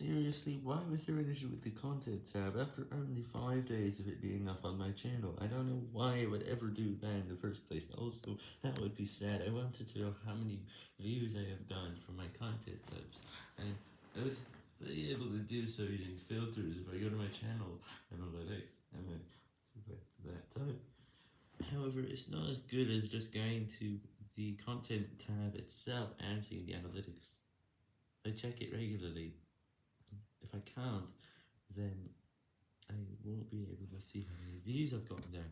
Seriously, why was there an issue with the content tab after only 5 days of it being up on my channel? I don't know why it would ever do that in the first place. Also, that would be sad. I wanted to know how many views I have gotten from my content tabs, and I was be able to do so using filters if I go to my channel analytics and then go back to that type. However, it's not as good as just going to the content tab itself and seeing the analytics. I check it regularly. I can't, then I won't be able to see how many views I've gotten there.